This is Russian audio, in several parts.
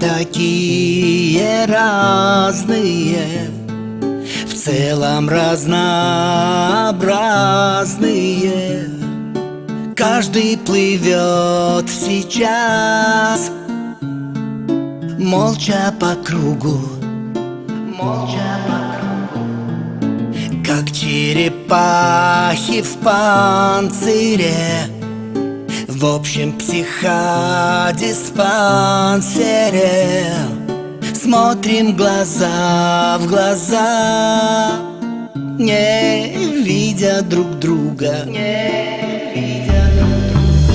такие разные, в целом разнообразные. Каждый плывет сейчас, молча по кругу, молча по кругу, как черепахи в панцире. В общем психодиспансере. Смотрим глаза в глаза Не видя друг друга. Не видя друг друга.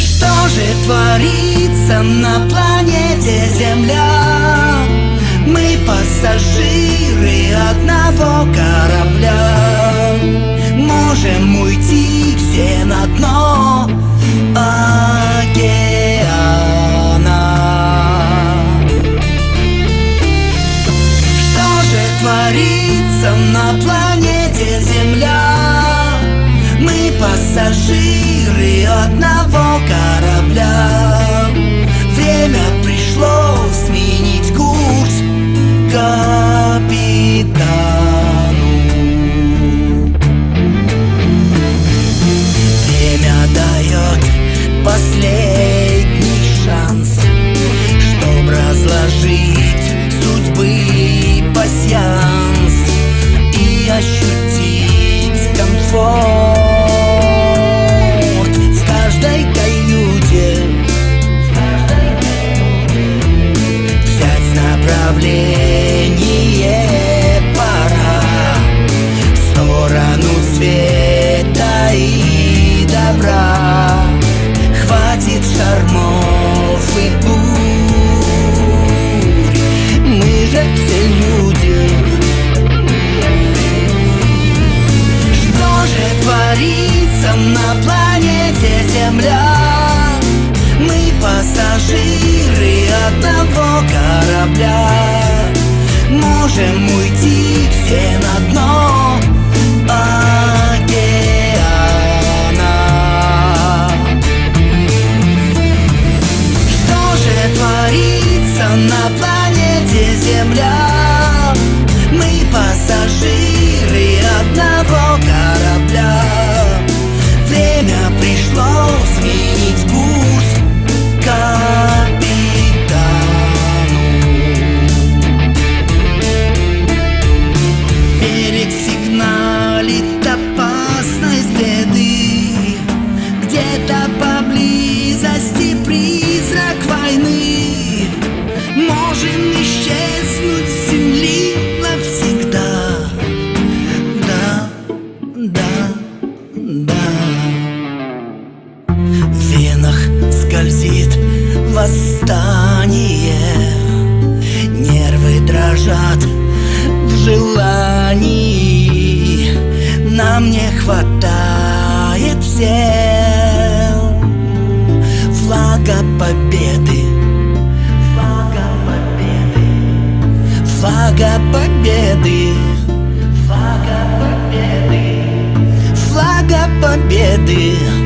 Что же творится на планете Земля? Мы пассажиры одного корабля. Можем уйти все на дно творится на планете Земля. Мы пассажиры одного Можем уйти все на дно венах скользит восстание. Нервы дрожат в желании. Нам не хватает всем Флага победы. Флага победы. Флага победы. Флага победы. Флага победы